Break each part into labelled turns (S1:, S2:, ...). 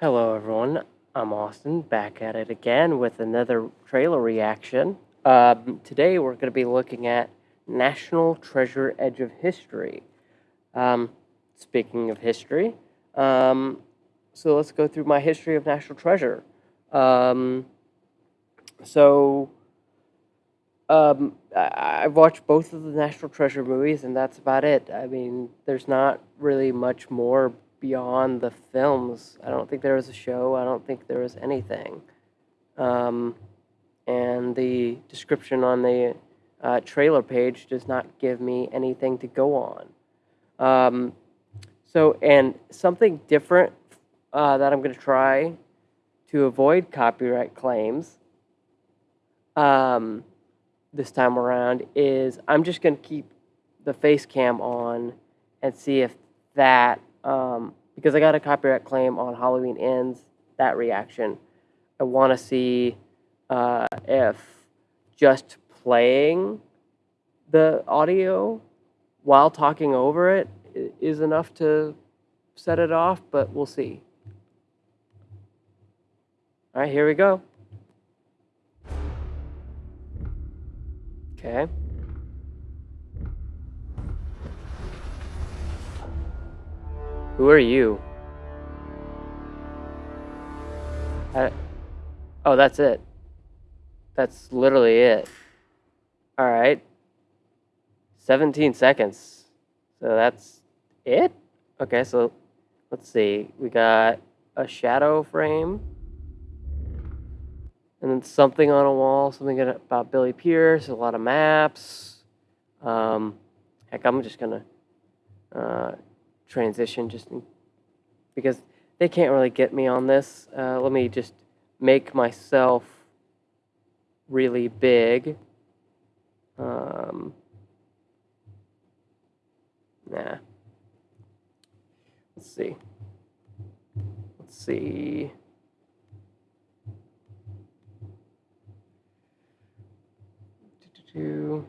S1: Hello, everyone. I'm Austin, back at it again with another trailer reaction. Um, today, we're going to be looking at National Treasure Edge of History. Um, speaking of history, um, so let's go through my history of National Treasure. Um, so, um, I, I've watched both of the National Treasure movies, and that's about it. I mean, there's not really much more beyond the films. I don't think there was a show. I don't think there was anything. Um, and the description on the uh, trailer page does not give me anything to go on. Um, so, and something different uh, that I'm going to try to avoid copyright claims um, this time around is I'm just going to keep the face cam on and see if that um, because I got a copyright claim on Halloween Ends, that reaction. I want to see uh, if just playing the audio while talking over it is enough to set it off, but we'll see. All right, here we go. Okay. Who are you? I, oh, that's it. That's literally it. All right. 17 seconds. So that's it? Okay, so let's see. We got a shadow frame. And then something on a wall, something about Billie Pearce, a lot of maps. Um, heck, I'm just going to uh, transition just because they can't really get me on this. Uh, let me just make myself really big. Um, nah. Let's see. Let's see. Do, do, do.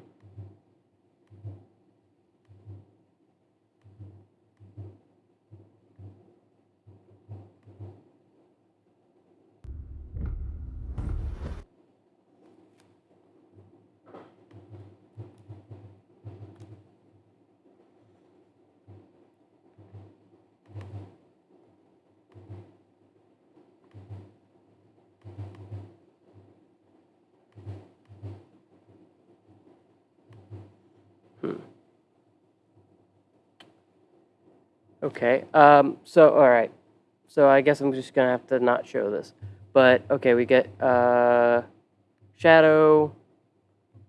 S1: Okay. Um, so, all right. So I guess I'm just going to have to not show this. But, okay, we get uh, shadow,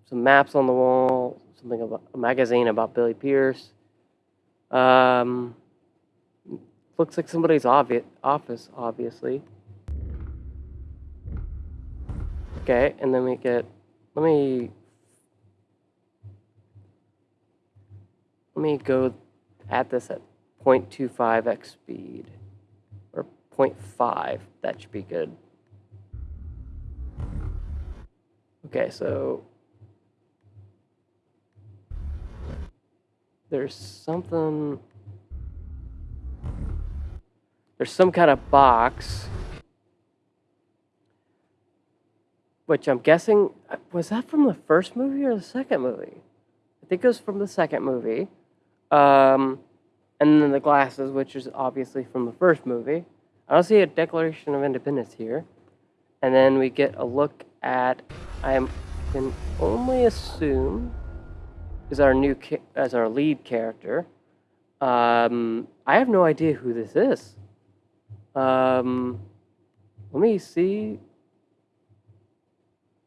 S1: some maps on the wall, something about a magazine about Billie Pearce. Um, looks like somebody's obvi office, obviously. Okay, and then we get, let me, me go at this at 0.25x speed, or 0.5, that should be good. Okay, so there's something, there's some kind of box, which I'm guessing, was that from the first movie or the second movie? I think it was from the second movie. Um, and then the glasses, which is obviously from the first movie. I don't see a Declaration of Independence here. And then we get a look at, I can only assume, is our new as our lead character. Um, I have no idea who this is. Um, let me see.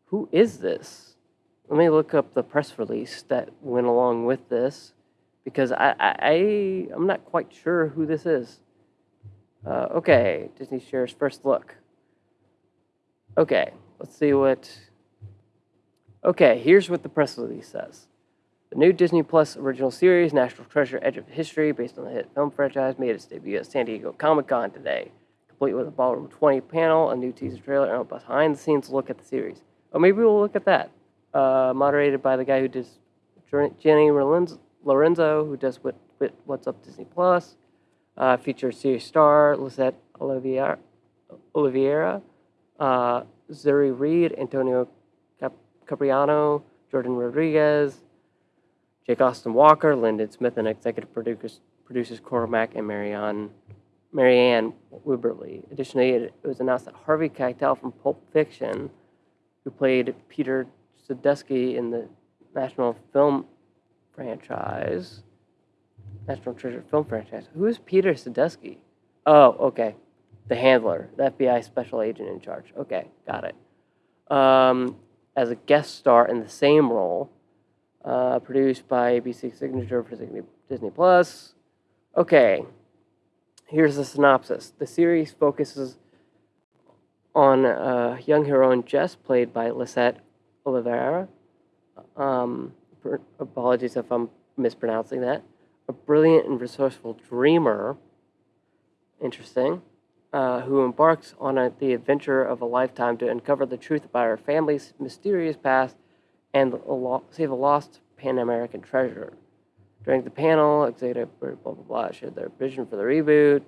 S1: Who is this? Let me look up the press release that went along with this because I, I, I am not quite sure who this is. Uh, okay, Disney shares first look. Okay, let's see what. Okay, here's what the press release says. The new Disney Plus original series, National Treasure Edge of History, based on the hit film franchise, made its debut at San Diego Comic Con today, complete with a Ballroom 20 panel, a new teaser trailer, and a behind the scenes look at the series. Oh, maybe we'll look at that. Uh, moderated by the guy who does Jenny Rollins, Lorenzo, who does What's Up Disney Plus, uh, features series star Lisette Olivier, Olivera, uh, Zuri Reed, Antonio Cap- Capriano, Jordan Rodriguez, Jake Austin Walker, Lyndon Smith, and executive producers, producers Cormac and Marianne, Marianne Wibberley. Additionally, it, it was announced that Harvey Keitel from Pulp Fiction, who played Peter Sadusky in the National Film franchise, National Treasure film franchise. Who is Peter Sadusky? Oh, okay. The handler, the FBI special agent in charge. Okay, got it. Um, as a guest star in the same role, uh, produced by ABC Signature for Disney Plus. Okay, here's the synopsis. The series focuses on a young heroine Jess, played by Lisette Olivera. Um, apologies if I'm mispronouncing that. A brilliant and resourceful dreamer. Interesting. Uh, who embarks on a, the adventure of a lifetime to uncover the truth about her family's mysterious past and lo- save a lost Pan American treasure. During the panel, executive blah blah blah shared their vision for the reboot,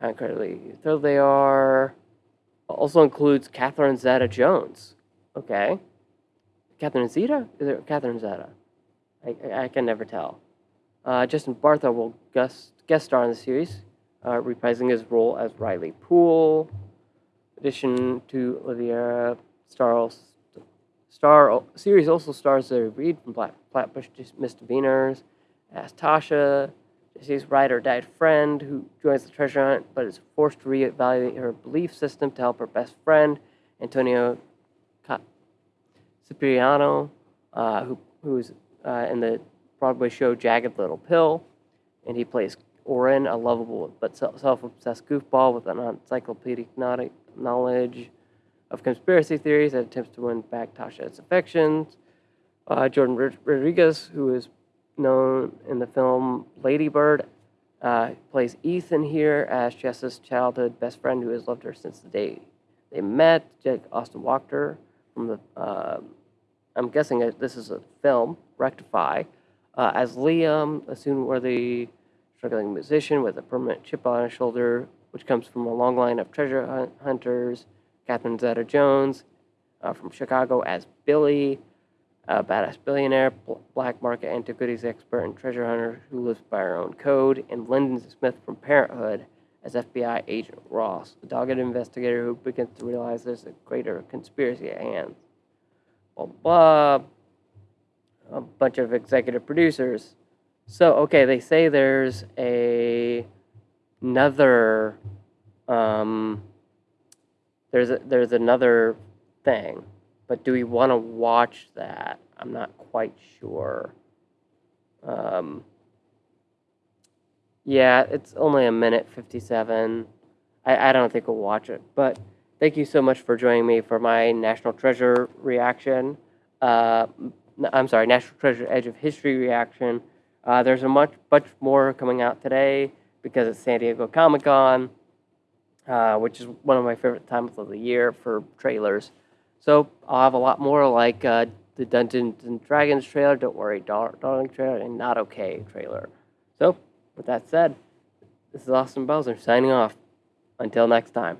S1: how incredibly thrilled they are. Also includes Catherine Zeta Jones. Okay. Catherine Zeta? Is it Catherine Zeta? I, I, I can never tell. Uh, Justin Bartha will guest, guest star in the series, uh, reprising his role as Riley Poole. Addition to Olivia Starles, Star series also stars Zoe Reed from Black, Flatbush Misdemeanors as Tasha, Jesse's ride or died friend who joins the treasure hunt but is forced to reevaluate her belief system to help her best friend, Antonio Cipriano, uh, who who's uh, in the Broadway show Jagged Little Pill, and he plays Oren, a lovable but self-obsessed goofball with an encyclopedic knowledge of conspiracy theories that attempts to win back Tasha's affections. Uh, Jordan Rodriguez, who is known in the film Lady Bird, uh, plays Ethan here as Jess's childhood best friend who has loved her since the day they met. Jake Austin Walker from the, uh, I'm guessing this is a film, Rectify, uh, as Liam, a soon worthy struggling musician with a permanent chip on his shoulder, which comes from a long line of treasure hunters Catherine Zeta Jones uh, from Chicago as Billie, a badass billionaire, black market antiquities expert, and treasure hunter who lives by her own code, and Lyndon Smith from Parenthood as FBI agent Ross, a dogged investigator who begins to realize there's a greater conspiracy at hand. Blah, blah. A bunch of executive producers. So, okay, they say there's a another um, there's a, there's another thing, but do we want to watch that? I'm not quite sure. Um, yeah, it's only a minute 57. I, I don't think we'll watch it, but thank you so much for joining me for my National Treasure reaction. Uh, I'm sorry, National Treasure Edge of History reaction. Uh, there's a much, much more coming out today because it's San Diego Comic Con uh, which is one of my favorite times of the year for trailers. So I'll have a lot more like uh, the Dungeons and Dragons trailer, Don't Worry, Dar- Darling trailer, and Not Okay trailer. So, with that said, this is Austin Bowser signing off. Until next time.